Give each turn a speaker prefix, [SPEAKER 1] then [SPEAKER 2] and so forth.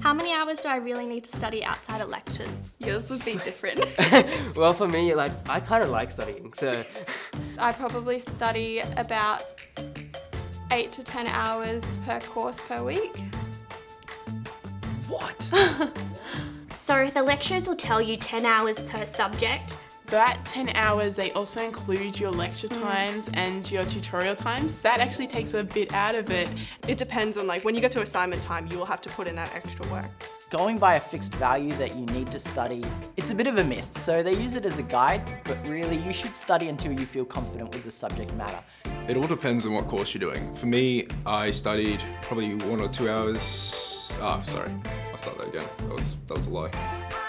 [SPEAKER 1] How many hours do I really need to study outside of lectures?
[SPEAKER 2] Yours would be different.
[SPEAKER 3] well, for me, like, I kind of like studying, so...
[SPEAKER 2] I probably study about 8 to 10 hours per course per week.
[SPEAKER 4] What?
[SPEAKER 1] So the lecturers will tell you 10 hours per subject.
[SPEAKER 5] That 10 hours, they also include your lecture times and your tutorial times. That actually takes a bit out of it.
[SPEAKER 6] It depends on like when you get to assignment time, you will have to put in that extra work.
[SPEAKER 4] Going by a fixed value that you need to study, it's a bit of a myth. So they use it as a guide, but really you should study until you feel confident with the subject matter.
[SPEAKER 7] It all depends on what course you're doing. For me, I studied probably one or two hours. Ah, sorry. I'll start that again. That was, that was a lie.